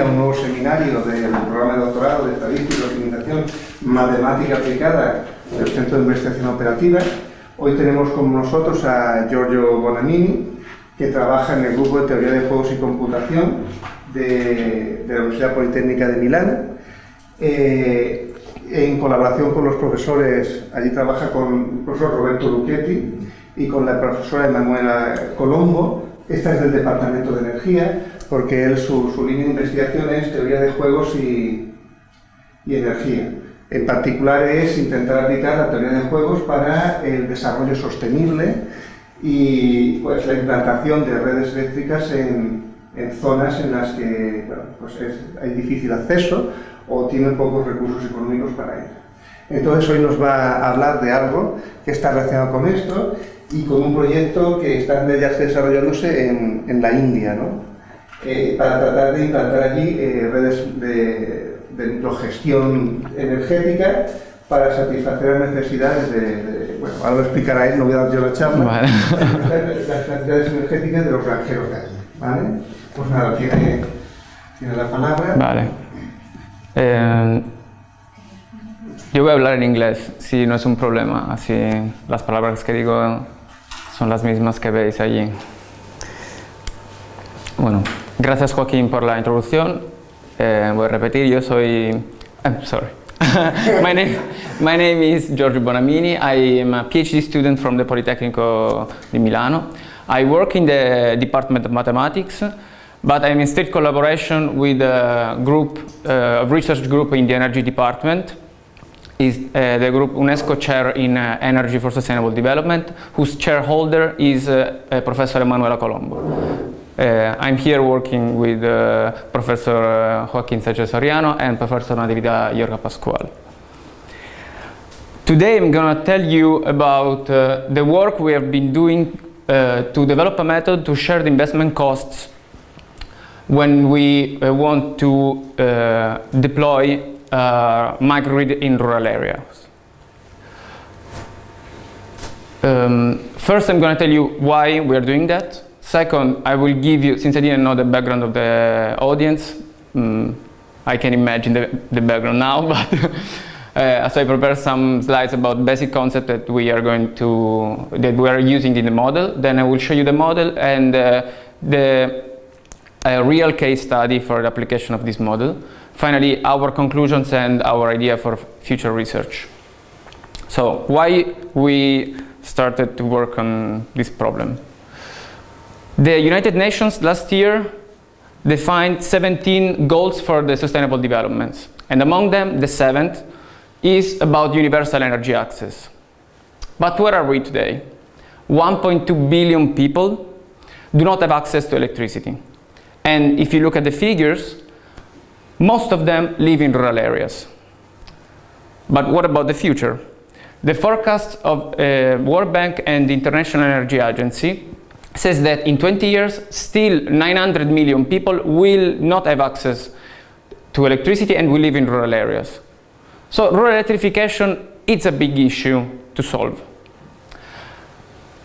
a un nuevo seminario del programa de doctorado de Estadística y Optimización Matemática Aplicada del Centro de Investigación Operativa. Hoy tenemos con nosotros a Giorgio Bonamini, que trabaja en el grupo de Teoría de Juegos y Computación de, la Universidad Politécnica de Milán. Eh, en colaboración con los profesores, allí trabaja con el profesor Roberto Lucchetti y con la profesora Emanuela Colombo. Esta es del Departamento de Energía, porque él, su, línea de investigación es teoría de juegos y, energía. En particular es intentar aplicar la teoría de juegos para el desarrollo sostenible y pues, la implantación de redes eléctricas en, zonas en las que pues hay difícil acceso o tienen pocos recursos económicos para ello. Entonces hoy nos va a hablar de algo que está relacionado con esto y con un proyecto que está ya desarrollándose en, en la India, ¿no? Eh, para tratar de implantar allí eh, redes de, de microgestión energética para satisfacer las necesidades de, bueno, ahora lo explicará él, no voy a dar yo la charla, vale. las necesidades energéticas de los granjeros de allí, ¿vale? Pues nada, tiene, tiene la palabra. Vale. Eh, yo voy a hablar en inglés, si no es un problema, así las palabras que digo son las mismas que veis allí. Bueno, gracias Joaquín por la introducción. Eh, voy a repetir, yo soy... I'm eh, sorry. my, name, my name is Giorgio Bonamini. I am a PhD student from the Politecnico di Milano. I work in the Department of Mathematics but I'm in state collaboration with a group, uh, research group in the energy department is uh, the group UNESCO Chair in uh, Energy for Sustainable Development, whose chairholder is uh, uh Professor Emanuela Colombo. Uh, I'm here working with uh, Professor Joaquin Sanchez Soriano and Professor Natividad Llorca Pascual. Today I'm going to tell you about the work we have been doing to develop a method to share the investment costs when we uh, want to uh, deploy uh, microgrid in rural areas. Um, first, I'm going to tell you why we are doing that. Second, I will give you, since I didn't know the background of the audience, um, I can imagine the, the background now, but uh, so I prepare some slides about basic concept that we are going to, that we are using in the model. Then I will show you the model and uh, the real case study for the application of this model. Finally, our conclusions and our idea for future research. So why we started to work on this problem? The United Nations last year defined 17 goals for the sustainable developments. And among them, the seventh is about universal energy access. But where are we today? 1.2 billion people do not have access to electricity. And if you look at the figures, most of them live in rural areas. But what about the future? The forecast of uh, World Bank and the International Energy Agency says that in 20 years, still 900 million people will not have access to electricity and will live in rural areas. So rural electrification is a big issue to solve.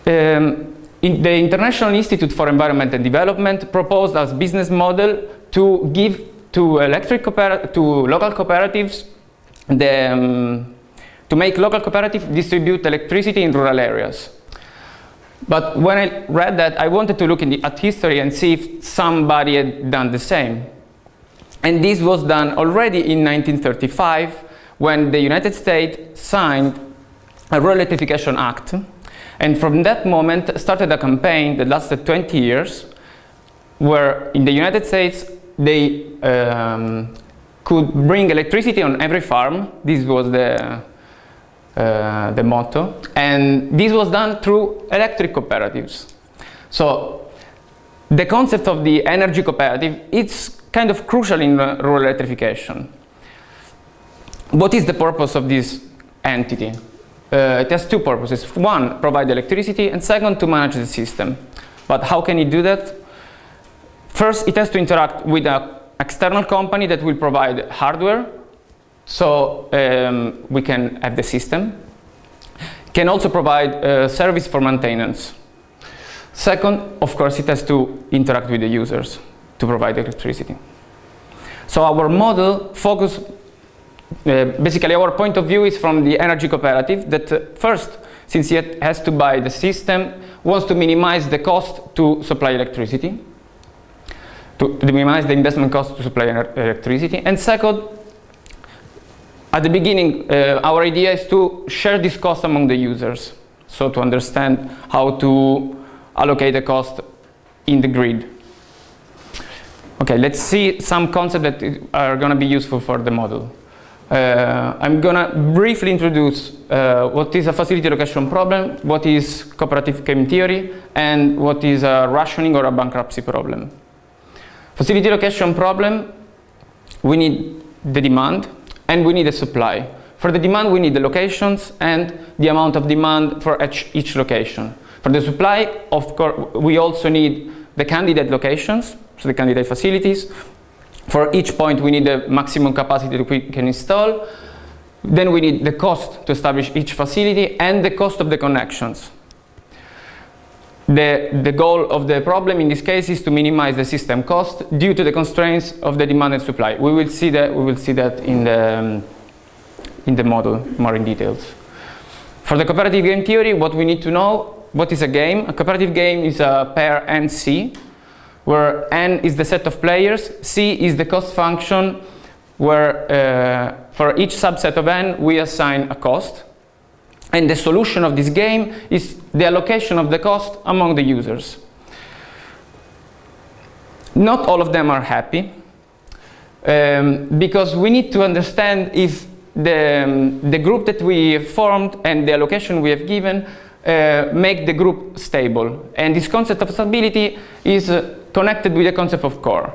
Um, in the International Institute for Environment and Development proposed as business model to give to electric to local cooperatives the, um, to make local cooperatives distribute electricity in rural areas. But when I read that, I wanted to look the, at history and see if somebody had done the same. And this was done already in 1935 when the United States signed a Rural Electrification Act and from that moment started a campaign that lasted 20 years where in the United States they um, could bring electricity on every farm. This was the, uh, the motto. And this was done through electric cooperatives. So the concept of the energy cooperative it's kind of crucial in rural electrification. What is the purpose of this entity? uh, it has two purposes. One, provide electricity, and second, to manage the system. But how can it do that? First, it has to interact with an external company that will provide hardware, so um, we can have the system. Can also provide uh, service for maintenance. Second, of course, it has to interact with the users to provide electricity. So our model focus, uh, basically our point of view is from the energy cooperative that uh, first, since it has to buy the system, wants to minimize the cost to supply electricity, to, to minimize the investment cost to supply electricity. And second, at the beginning, uh, our idea is to share this cost among the users. So to understand how to allocate the cost in the grid. Okay, let's see some concepts that are going to be useful for the model. Uh, I'm going to briefly introduce uh, what is a facility location problem, what is cooperative game theory, and what is a rationing or a bankruptcy problem. Facility location problem, we need the demand and we need the supply. For the demand, we need the locations and the amount of demand for each, each location. For the supply, of course, we also need the candidate locations, so the candidate facilities. For each point, we need the maximum capacity that we can install. Then we need the cost to establish each facility and the cost of the connections. The, the goal of the problem in this case is to minimize the system cost due to the constraints of the demand and supply. We will see that, we will see that in, the, um, in the model more in details. For the cooperative game theory, what we need to know what is a game? A cooperative game is a pair NC, where N is the set of players, C is the cost function, where uh, for each subset of N we assign a cost. And the solution of this game is the allocation of the cost among the users. Not all of them are happy, um, because we need to understand if the, um, the group that we formed and the allocation we have given uh, make the group stable. And this concept of stability is uh, connected with the concept of core.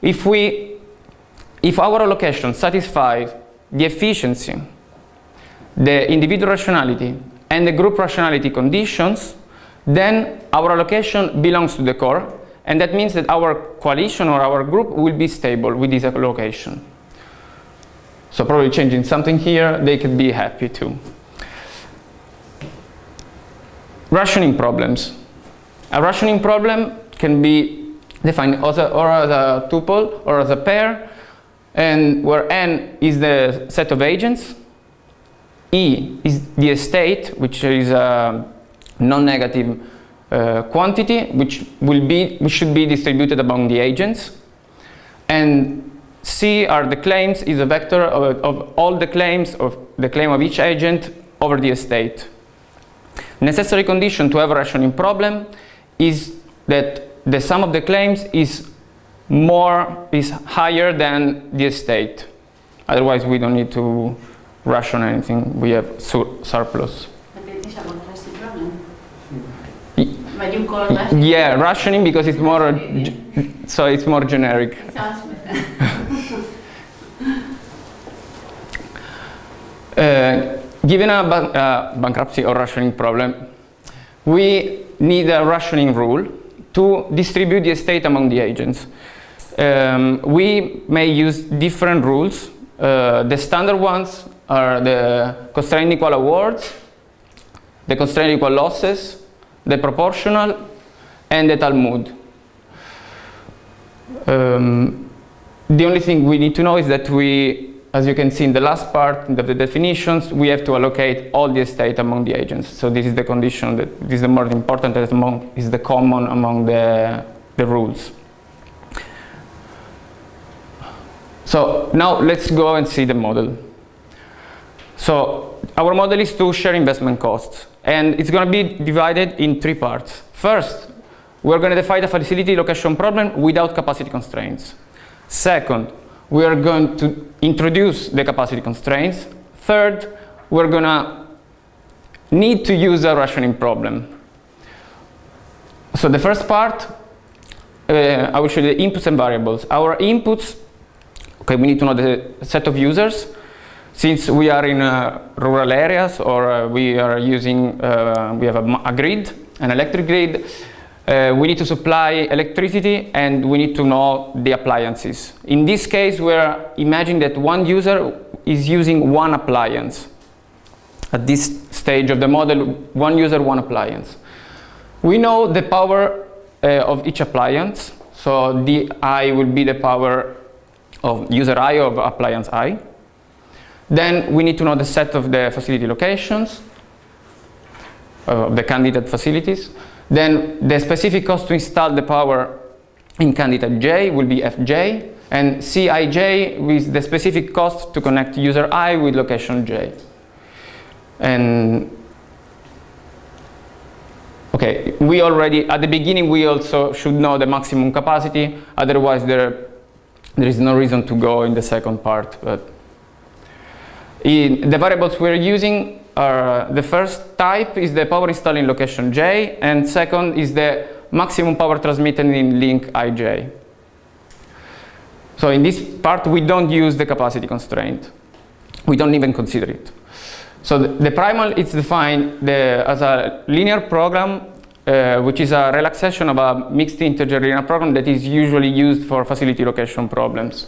If, we, if our allocation satisfies the efficiency, the individual rationality, and the group rationality conditions, then our allocation belongs to the core, and that means that our coalition or our group will be stable with this allocation. So probably changing something here, they could be happy too. Rationing problems. A rationing problem can be defined as a, or as a tuple or as a pair, and where n is the set of agents, e is the estate, which is a non-negative uh, quantity, which will be, which should be distributed among the agents, and C are the claims, is a vector of, of all the claims of the claim of each agent over the estate. Necessary condition to have a rationing problem is that the sum of the claims is more is higher than the estate. Otherwise, we don't need to ration anything. We have sur surplus. But it is a contrasting problem. You call that? Yeah, rationing because it's more so it's more generic. It sounds better. Uh, given a uh, bankruptcy or rationing problem, we need a rationing rule to distribute the estate among the agents. Um, we may use different rules. Uh, the standard ones are the constraint equal awards, the constraint equal losses, the proportional, and the Talmud. Um, the only thing we need to know is that we as you can see in the last part of the definitions, we have to allocate all the estate among the agents. So this is the condition that this is the more important that among is the common among the, the rules. So now let's go and see the model. So our model is to share investment costs and it's going to be divided in three parts. First, we're going to define the facility location problem without capacity constraints. Second, we are going to introduce the capacity constraints. Third, we're going to need to use a rationing problem. So the first part, uh, I will show you the inputs and variables. Our inputs, okay, we need to know the set of users. Since we are in uh, rural areas or uh, we are using, uh, we have a, a grid, an electric grid, we need to supply electricity and we need to know the appliances. In this case, we're imagining that one user is using one appliance. At this stage of the model, one user, one appliance. We know the power uh, of each appliance. So the I will be the power of user I of appliance I. Then we need to know the set of the facility locations uh, of the candidate facilities. Then the specific cost to install the power in candidate J will be Fj and Cij with the specific cost to connect user I with location J. And okay, we already, at the beginning we also should know the maximum capacity, otherwise there, there is no reason to go in the second part. But the variables we're using are, the first type is the power installed in location J, and second is the maximum power transmitted in link ij. So in this part we don't use the capacity constraint. We don't even consider it. So the, the primal is defined the, as a linear program uh, which is a relaxation of a mixed integer linear program that is usually used for facility location problems.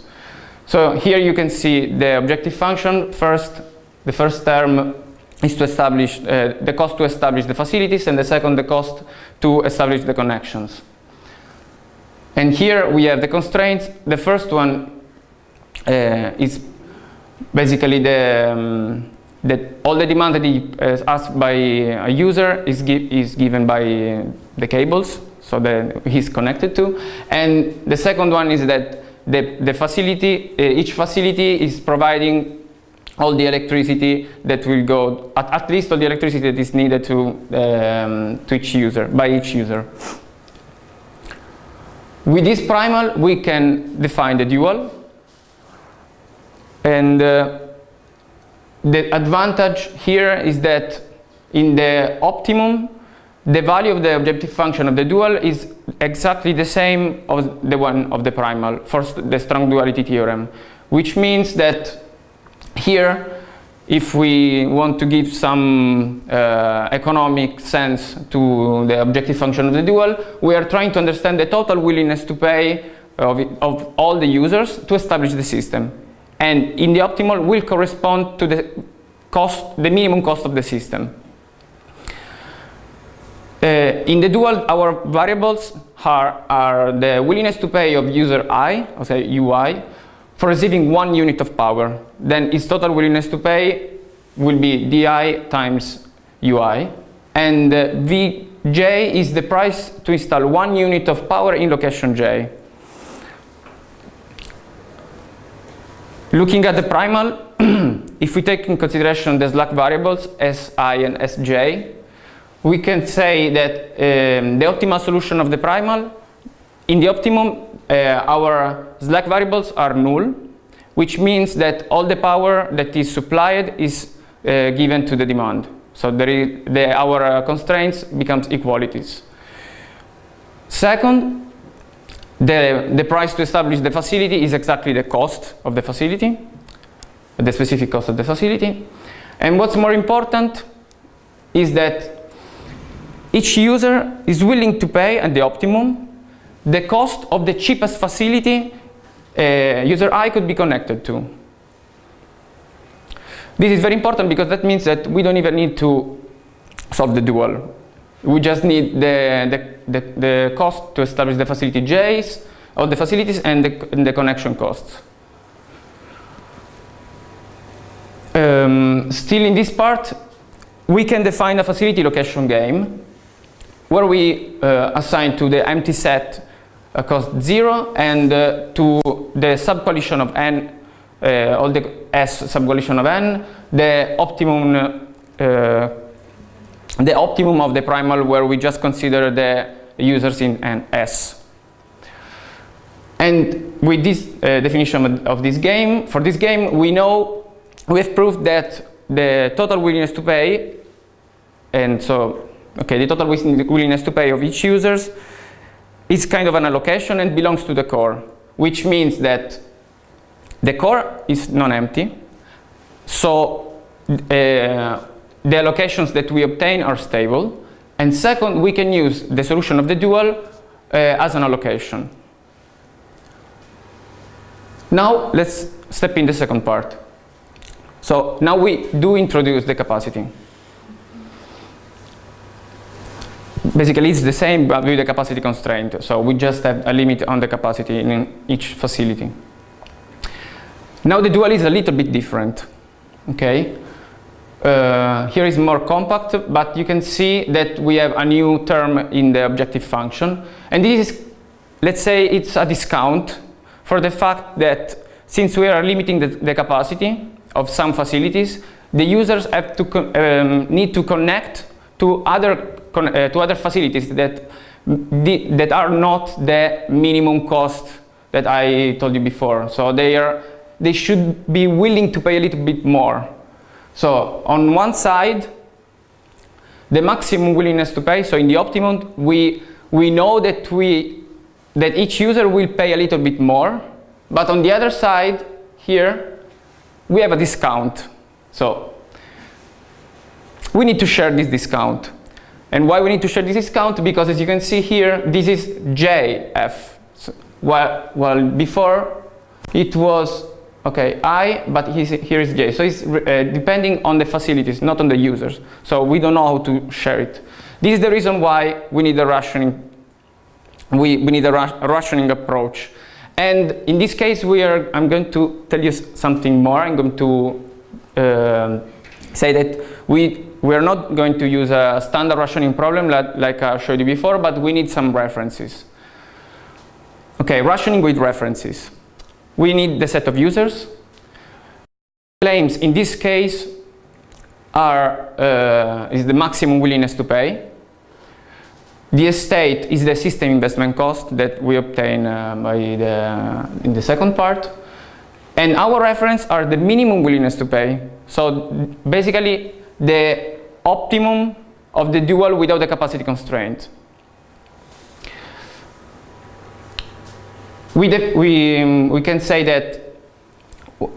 So here you can see the objective function. First, the first term is to establish uh, the cost to establish the facilities and the second the cost to establish the connections. And here we have the constraints. The first one uh, is basically the, um, that all the demand that is asked by a user is, gi is given by the cables, so that he's connected to. And the second one is that the, the facility, uh, each facility is providing all the electricity that will go, at, at least all the electricity that is needed to, um, to each user, by each user. With this primal, we can define the dual. And uh, the advantage here is that in the optimum, the value of the objective function of the dual is exactly the same as the one of the primal for the strong duality theorem, which means that here, if we want to give some uh, economic sense to the objective function of the dual, we are trying to understand the total willingness to pay of, of all the users to establish the system. And in the optimal will correspond to the cost, the minimum cost of the system. Uh, in the dual, our variables are, are the willingness to pay of user i, or say ui, for receiving one unit of power. Then its total willingness to pay will be di times ui. And uh, vj is the price to install one unit of power in location j. Looking at the primal, if we take in consideration the slack variables si and sj, we can say that um, the optimal solution of the primal, in the optimum, uh, our slack variables are null, which means that all the power that is supplied is uh, given to the demand. So is, the, our uh, constraints becomes equalities. Second, the, the price to establish the facility is exactly the cost of the facility, the specific cost of the facility. And what's more important is that each user is willing to pay at the optimum the cost of the cheapest facility uh, user I could be connected to. This is very important because that means that we don't even need to solve the dual. We just need the, the, the, the cost to establish the facility J's of the facilities and the, and the connection costs. Um, still in this part, we can define a facility location game where we uh, assign to the empty set a cost 0 and uh, to the subcoalition of n, uh, all the S subcoalition of n, the optimum uh, the optimum of the primal where we just consider the users in n S. And with this uh, definition of this game, for this game we know, we have proved that the total willingness to pay, and so okay, the total willingness to pay of each users is kind of an allocation and belongs to the core, which means that the core is non-empty, so uh, the allocations that we obtain are stable, and second, we can use the solution of the dual uh, as an allocation. Now let's step in the second part. So now we do introduce the capacity. Basically it's the same but with the capacity constraint. So we just have a limit on the capacity in each facility. Now the dual is a little bit different, okay? Uh, here is more compact, but you can see that we have a new term in the objective function. And this is, let's say it's a discount for the fact that since we are limiting the, the capacity of some facilities, the users have to um, need to connect to other, uh, to other facilities that, that are not the minimum cost that I told you before. So they, are, they should be willing to pay a little bit more so on one side, the maximum willingness to pay, so in the optimum, we, we know that, we, that each user will pay a little bit more, but on the other side, here, we have a discount. So we need to share this discount. And why we need to share this discount? Because as you can see here, this is JF. So, before it was okay, I, but here is J. So it's uh, depending on the facilities, not on the users. So we don't know how to share it. This is the reason why we need a rationing, we, we need a, ra rationing approach. And in this case, we are, I'm going to tell you something more. I'm going to uh, say that we, we are not going to use a standard rationing problem like, like I showed you before, but we need some references. Okay, rationing with references we need the set of users. Claims in this case are uh, is the maximum willingness to pay. The estate is the system investment cost that we obtain uh, by the, in the second part. And our reference are the minimum willingness to pay. So basically the optimum of the dual without the capacity constraint. we, we, um, we can say that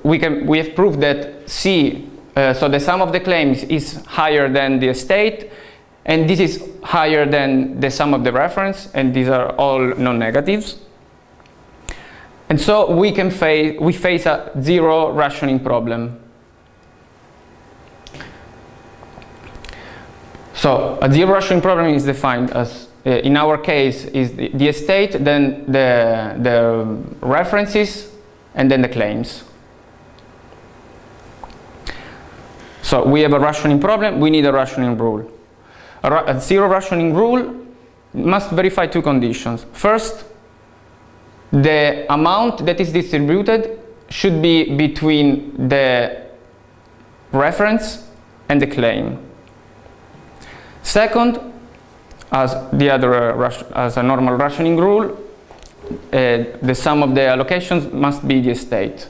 we, can, we have proved that C, uh, so the sum of the claims is higher than the estate, and this is higher than the sum of the reference, and these are all non-negatives. And so we can face, we face a zero rationing problem. So a zero rationing problem is defined as uh, in our case is the, the estate, then the, the references, and then the claims. So we have a rationing problem, we need a rationing rule. A, a, zero rationing rule must verify two conditions. First, the amount that is distributed should be between the reference and the claim. Second, as the other uh, as a normal rationing rule, uh, the sum of the allocations must be the estate.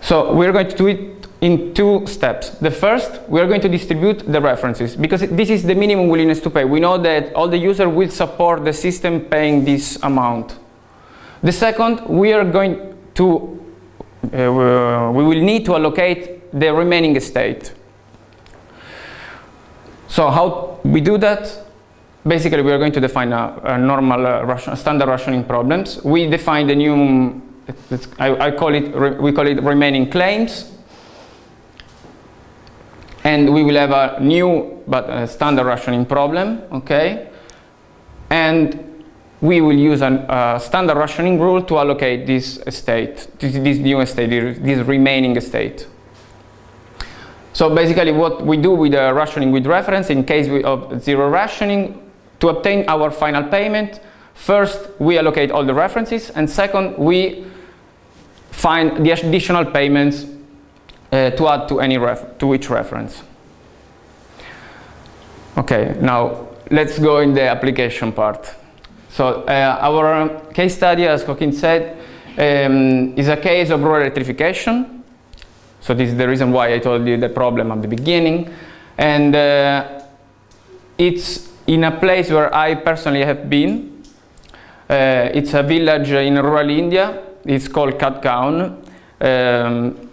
So we're going to do it in two steps. The first, we're going to distribute the references because this is the minimum willingness to pay. We know that all the user will support the system paying this amount. The second, we are going to, uh, we will need to allocate the remaining estate. So how we do that? Basically, we are going to define a, a normal uh, standard rationing problems. We define the new, I, I call it, we call it remaining claims. And we will have a new but a standard rationing problem, okay? And we will use a standard rationing rule to allocate this estate, this, this new estate, this remaining estate. So basically what we do with the rationing with reference in case of zero rationing, to obtain our final payment, first we allocate all the references and second we find the additional payments uh, to add to, any to each reference. Okay, now let's go in the application part. So uh, our case study, as Joaquin said, um, is a case of rural electrification. So this is the reason why I told you the problem at the beginning. And uh, it's in a place where I personally have been. Uh, it's a village in rural India. It's called Khatgaon. Um,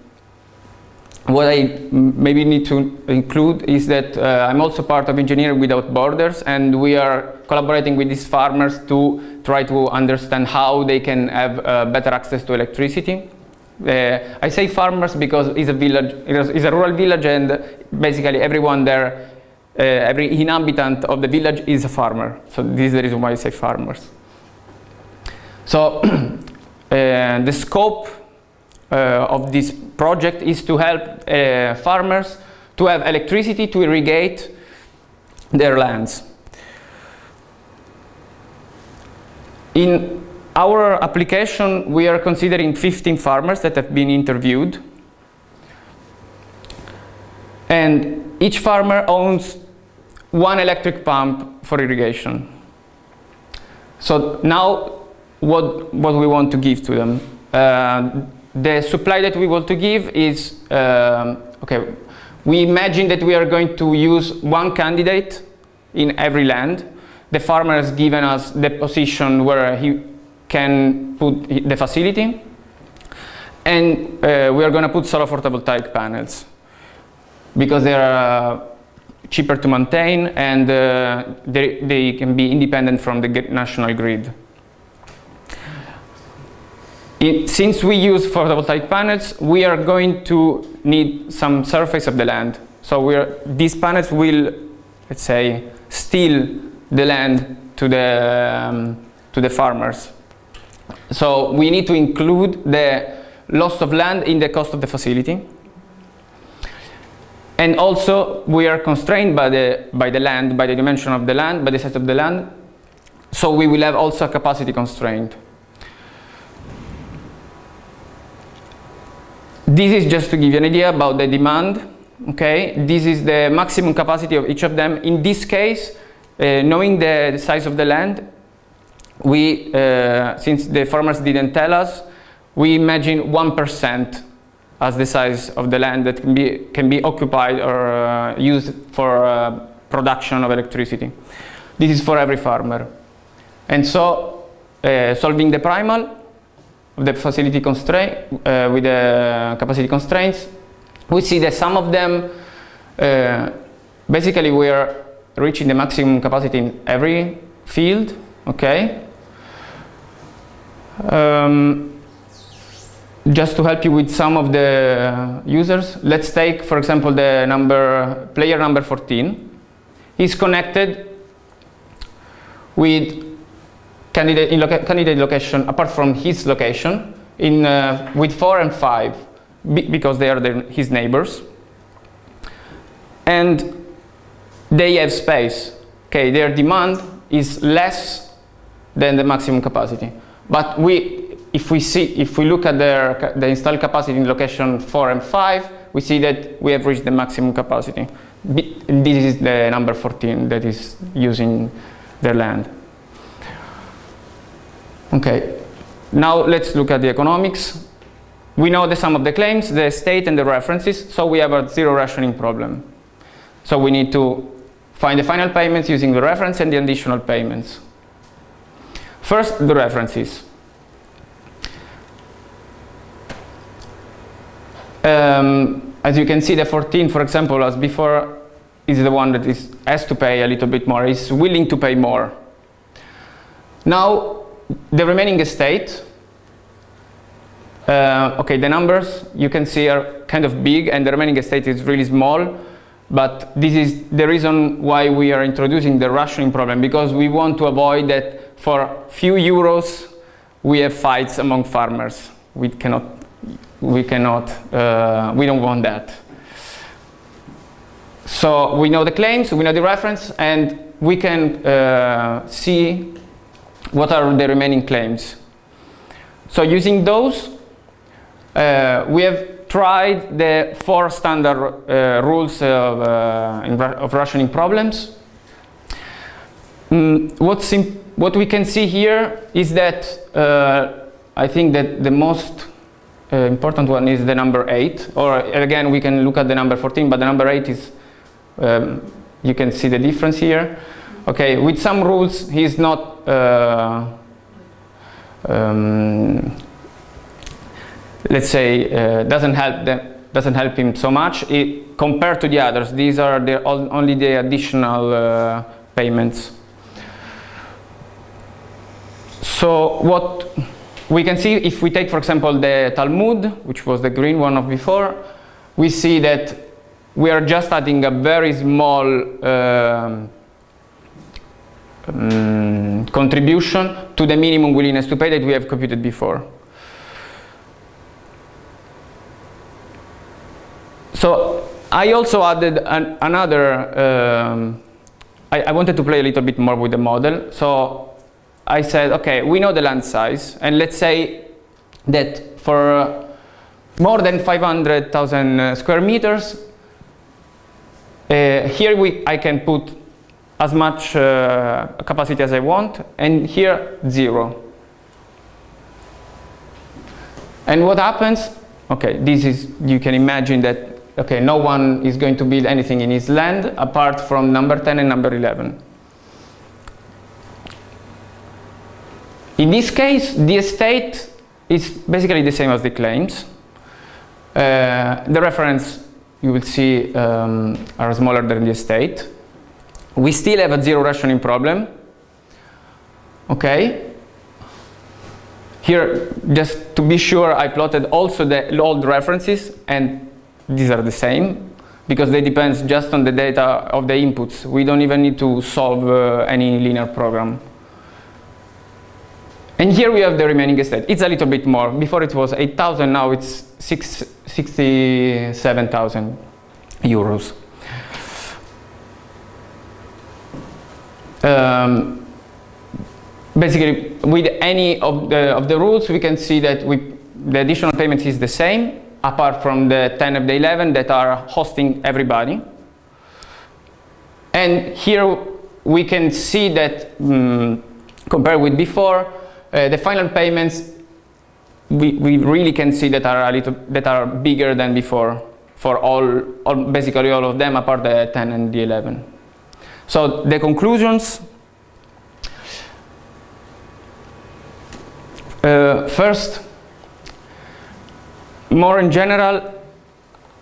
what I maybe need to include is that uh, I'm also part of Engineering Without Borders and we are collaborating with these farmers to try to understand how they can have uh, better access to electricity. Uh, I say farmers because it's a village, it's a rural village and basically everyone there, uh, every inhabitant of the village is a farmer. So this is the reason why I say farmers. So uh, the scope uh, of this project is to help uh, farmers to have electricity to irrigate their lands. In our application, we are considering 15 farmers that have been interviewed. And each farmer owns one electric pump for irrigation. So now what, what we want to give to them. Uh, the supply that we want to give is, um, okay, we imagine that we are going to use one candidate in every land. The farmer has given us the position where he can put the facility. And uh, we are going to put solar photovoltaic panels because they are uh, cheaper to maintain and uh, they, they can be independent from the national grid. It, since we use photovoltaic panels, we are going to need some surface of the land. So these panels will, let's say, steal the land to the, um, to the farmers. So we need to include the loss of land in the cost of the facility. And also we are constrained by the, by the land, by the dimension of the land, by the size of the land. So we will have also a capacity constraint. This is just to give you an idea about the demand. Okay, this is the maximum capacity of each of them. In this case, uh, knowing the, the, size of the land, we, uh, since the farmers didn't tell us, we imagine 1% as the size of the land that can be, can be occupied or uh, used for uh, production of electricity. This is for every farmer. And so, uh, solving the primal, of the facility constraint uh, with the capacity constraints, we see that some of them uh, basically we are reaching the maximum capacity in every field. Okay. Um, just to help you with some of the users, let's take, for example, the number player number 14. He's connected with candidate, loca candidate location apart from his location in, uh, with 4 and 5 because they are his neighbors. And they have space. Okay, their demand is less than the maximum capacity. But we, if we see, if we look at their, the installed capacity in location 4 and 5, we see that we have reached the maximum capacity. This is the number 14 that is using their land. Okay, now let's look at the economics. We know the sum of the claims, the state and the references, so we have a zero rationing problem. So we need to find the final payments using the reference and the additional payments. First, the references. Um, as you can see, the 14, for example, as before, is the one that is, has to pay a little bit more, is willing to pay more. Now, the remaining estate, uh, okay, the numbers you can see are kind of big and the remaining estate is really small, but this is the reason why we are introducing the rationing problem, because we want to avoid that for few euros we have fights among farmers. We cannot, we cannot, uh, we don't want that. So we know the claims, we know the reference, and we can uh, see what are the remaining claims. So using those, uh, we have tried the four standard uh, rules of, uh, of, rationing problems. Mm, what's what we can see here is that uh, I think that the most uh, important one is the number 8, or again we can look at the number 14, but the number 8 is, um, you can see the difference here. Okay, with some rules he's not uh, um, let's say uh, doesn't help them doesn't help him so much. It, compared to the others these are the, only the additional uh, payments so what we can see if we take, for example, the Talmud, which was the green one of before, we see that we are just adding a very small um, um, contribution to the minimum willingness to pay that we have computed before. So I also added an, another, um, I, I wanted to play a little bit more with the model. So I said, okay, we know the land size, and let's say that for uh, more than 500,000 uh, square meters, uh, here we, I can put as much uh, capacity as I want, and here zero. And what happens? Okay, this is, you can imagine that, okay, no one is going to build anything in his land apart from number 10 and number 11. In this case, the estate is basically the same as the claims. Uh, the reference, you will see, um, are smaller than the estate. We still have a zero rationing problem. Okay. Here, just to be sure, I plotted also the old references, and these are the same because they depend just on the data of the inputs. We don't even need to solve uh, any linear program. And here we have the remaining estate. It's a little bit more. Before it was 8,000, now it's 67,000 euros. Um, basically, with any of the, of the rules, we can see that we, the additional payment is the same, apart from the 10 of the 11 that are hosting everybody. And here we can see that, um, compared with before, uh, the final payments we, we really can see that are a little that are bigger than before for all, all basically all of them apart the 10 and the 11. So the conclusions. Uh, first, more in general,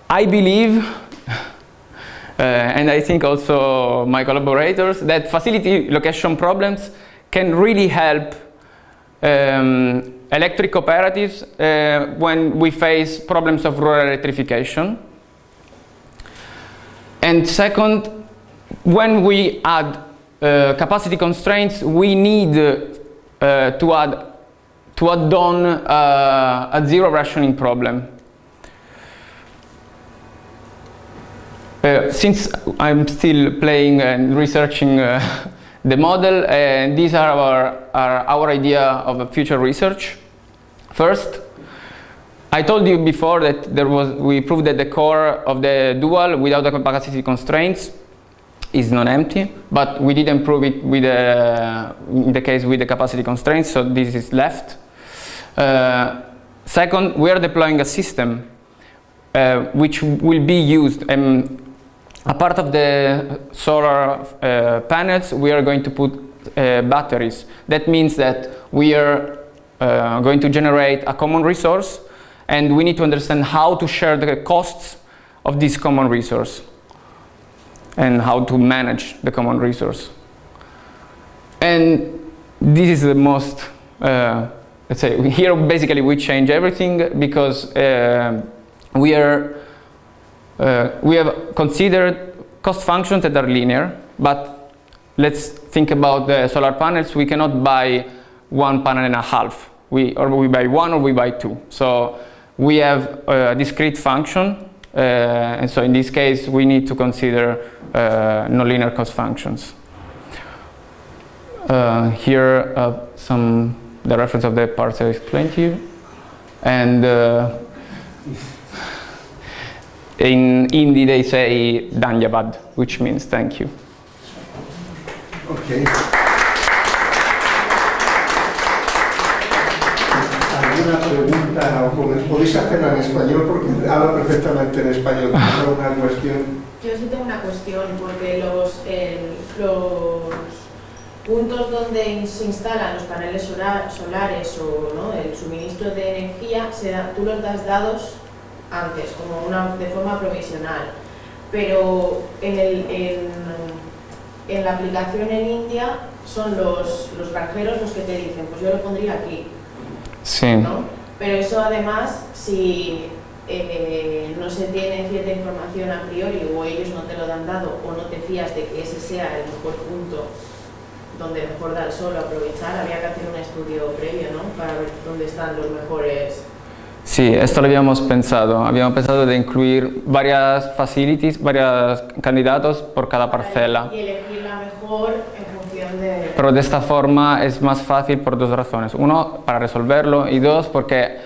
I believe, uh, and I think also my collaborators, that facility location problems can really help um, electric cooperatives uh, when we face problems of rural electrification. And second, when we add uh, capacity constraints, we need uh, to add to add on uh, a zero rationing problem. Uh, since I'm still playing and researching uh, the model, and these are our, are our idea of a future research. First, I told you before that there was, we proved that the core of the dual without the capacity constraints is non-empty, but we didn't prove it with in the case with the capacity constraints, so this is left. Uh, second, we are deploying a system uh, which will be used um, a part of the solar uh, panels, we are going to put uh, batteries. That means that we are uh, going to generate a common resource and we need to understand how to share the costs of this common resource and how to manage the common resource. And this is the most, uh, let's say, here basically we change everything because uh, we are uh, we have considered cost functions that are linear, but let's think about the solar panels. We cannot buy one panel and a half. We, or we buy one or we buy two. So we have a discrete function, uh, and so in this case we need to consider uh, nonlinear cost functions. Uh, here some the reference of the parts I explained to you, and uh, in Hindi they say Dhanyavad, which means thank you. Okay. ¿Alguna pregunta o podéis hacerla en español porque habla perfectamente en español? ¿Tienes alguna cuestión? Yo sí tengo una cuestión, porque los, el- los puntos donde se instalan los paneles solar- solares o ¿no? el suministro de energía, se da- tú los das dados antes, como una, de forma provisional. Pero en, el, en, en la aplicación en India son los, los granjeros los que te dicen, pues yo lo pondría aquí. Sí. ¿no? Pero eso además, si eh, no se tiene cierta información a priori o ellos no te lo han dado o no te fías de que ese sea el mejor punto donde mejor da el sol aprovechar, habría que hacer un estudio previo, ¿no? Para ver dónde están los mejores. Sí, esto lo habíamos pensado. Habíamos pensado de incluir varias facilities, varios candidatos por cada parcela. Y elegir la mejor en función de... Pero de esta forma es más fácil por dos razones. Uno, para resolverlo y dos, porque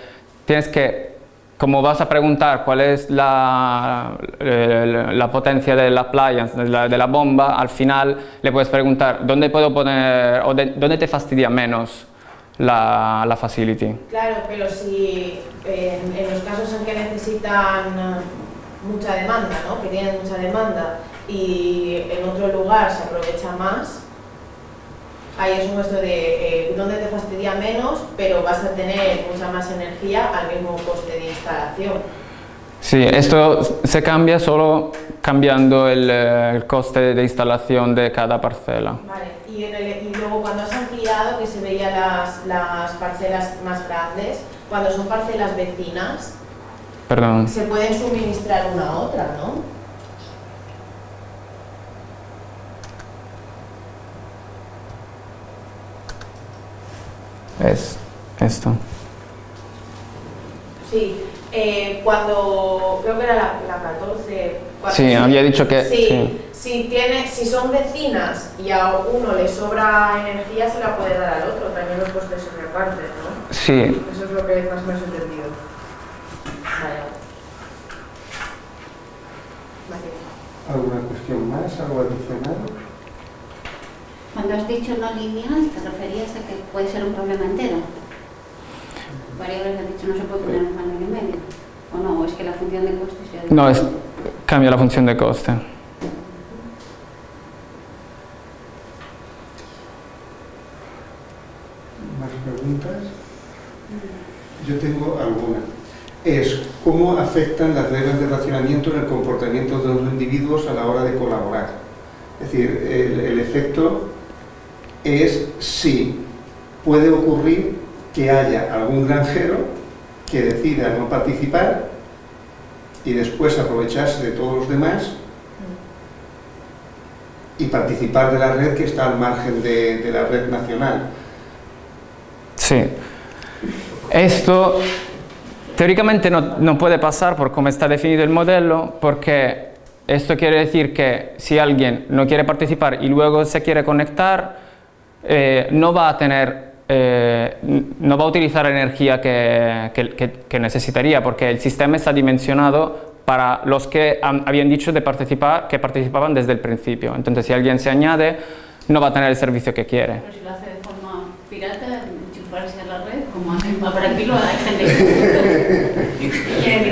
tienes que, como vas a preguntar cuál es la, eh, la potencia de la playa, de la, de la bomba, al final le puedes preguntar dónde puedo poner, o de- dónde te fastidia menos la, la facility. Claro, pero si en, en los casos en que necesitan eh, mucha demanda, ¿no? que tienen mucha demanda y en otro lugar se aprovecha más, ahí es un esto de eh, dónde te fastidia menos, pero vas a tener mucha más energía al mismo coste de instalación. Sí, esto se cambia solo cambiando el, eh, el coste de instalación de cada parcela. Vale, y, en el- y luego cuando has que se veían las, las parcelas más grandes, cuando son parcelas vecinas, Perdón. se pueden suministrar una a otra, ¿no? Es esto. Sí, eh, cuando creo que era la, la 14. cuando- Sí, había dicho que- Sí, sí. Si, tiene, si son vecinas y a uno le sobra energía, se la puede dar al otro. También los costes se reparten, ¿no? Sí, Eso es lo que más menos he entendido. Vale. ¿Alguna cuestión más? ¿Algo adicional? Cuando has dicho no lineal, ¿te referías a que puede ser un problema entero? Varias veces has dicho no se puede poner un panel en medio. ¿O no? ¿O es que la función de costes ya no, es, cambia la función de coste. ¿Más preguntas? Yo tengo alguna. Es cómo afectan las reglas de racionamiento en el comportamiento de los individuos a la hora de colaborar. Es decir, el, el efecto es si puede ocurrir que haya algún granjero que decida no participar y después aprovecharse de todos los demás y participar de la red que está al margen de, la red nacional. Sí. Esto teóricamente no, no puede pasar por cómo está definido el modelo, porque esto quiere decir que si alguien no quiere participar y luego se quiere conectar, eh, no va a tener, eh, no va a utilizar energía que, que- que- necesitaría, porque el sistema está dimensionado para los que han- habían dicho de participar, que participaban desde el principio. Entonces, si alguien se añade, no va a tener el servicio que quiere. Pero si lo hace de forma pirata, enchufarse a la red, como hacen para aquí lo hay gente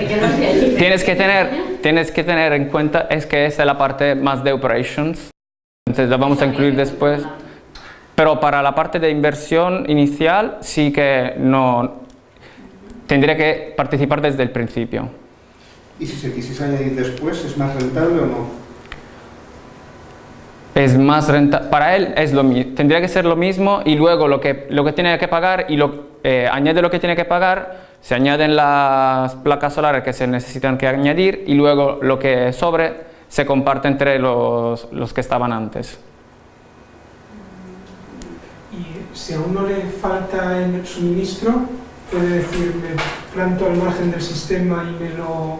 que no. Tienes que tener, tienes que tener en cuenta es que esa es la parte más de operations, entonces la vamos a incluir después. Pero para la parte de inversión inicial sí que no tendría que participar desde el principio. Y si se quisiese añadir después, ¿es más rentable o no? Es más renta para él es lo mi- tendría que ser lo mismo y luego lo que lo que tiene que pagar y lo eh, añade lo que tiene que pagar, se añaden las placas solares que se necesitan que añadir y luego lo que sobre se comparte entre los, los que estaban antes. Y si a uno le falta el suministro, puede decir, me planto al margen del sistema y me lo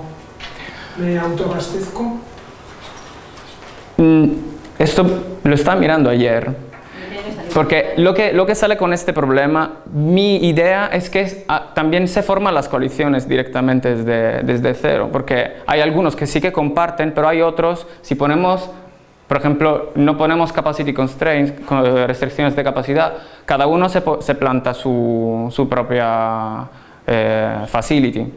me autoabastezco. Mm, Esto lo estaba mirando ayer. Porque lo que, lo que sale con este problema, mi idea es que ah, también se forman las coaliciones directamente desde, desde cero, porque hay algunos que sí que comparten, pero hay otros, si ponemos, por ejemplo, no ponemos capacity constraints, con restricciones de capacidad, cada uno se, se planta su, su propia eh, facility.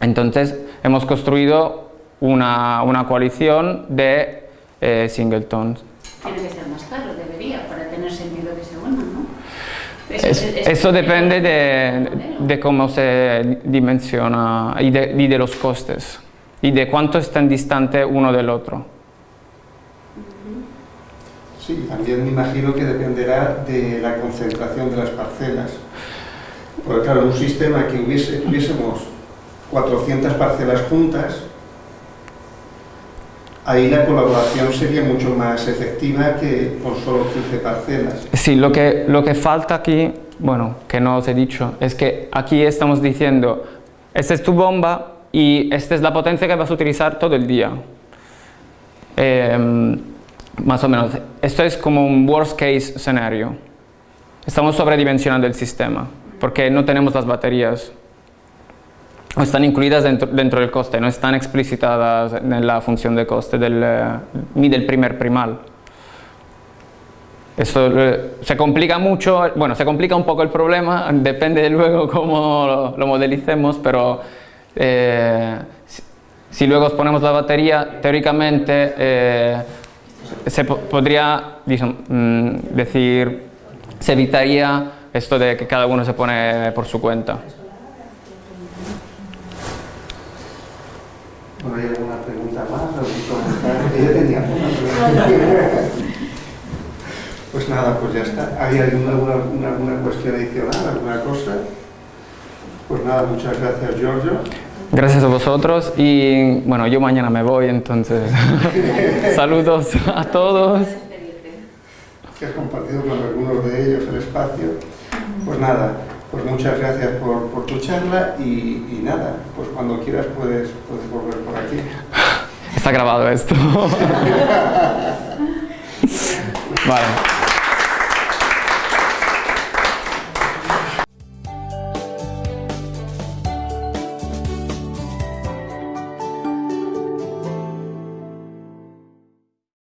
Entonces hemos construido una, una coalición de eh, singletons. Tiene que ser más caro, debería, para tener sentido que se unan, ¿no? Es- es- es- eso depende es- de, de cómo se dimensiona y de, y de los costes y de cuánto están distante uno del otro. Sí, también me imagino que dependerá de la concentración de las parcelas. Porque claro, un sistema que tuviésemos 400 parcelas juntas, ahí la colaboración sería mucho más efectiva que con solo 15 parcelas. Sí, lo que, lo que falta aquí, bueno, que no os he dicho, es que aquí estamos diciendo esta es tu bomba y esta es la potencia que vas a utilizar todo el día. Eh, más o menos, esto es como un worst case escenario. Estamos sobredimensionando el sistema porque no tenemos las baterías. O están incluidas dentro, dentro del coste, no están explicitadas en la función de coste del, eh, ni del primer primal. Eso eh, se complica mucho, bueno, se complica un poco el problema, depende de luego cómo lo, lo modelicemos, pero eh, si, si luego ponemos la batería, teóricamente eh, se po- podría mm, decir, se evitaría esto de que cada uno se pone por su cuenta. Bueno, ¿hay alguna pregunta más? Yo tenía. Pues nada, pues ya está. ¿Hay alguna, alguna- alguna cuestión adicional, alguna cosa? Pues nada, muchas gracias, Giorgio. Gracias a vosotros y bueno, yo mañana me voy, entonces saludos a todos. que has compartido con algunos de ellos el espacio. Pues nada, pues muchas gracias por, por tu charla y, y nada, pues cuando quieras puedes, puedes volver por aquí. Está grabado esto. Vale.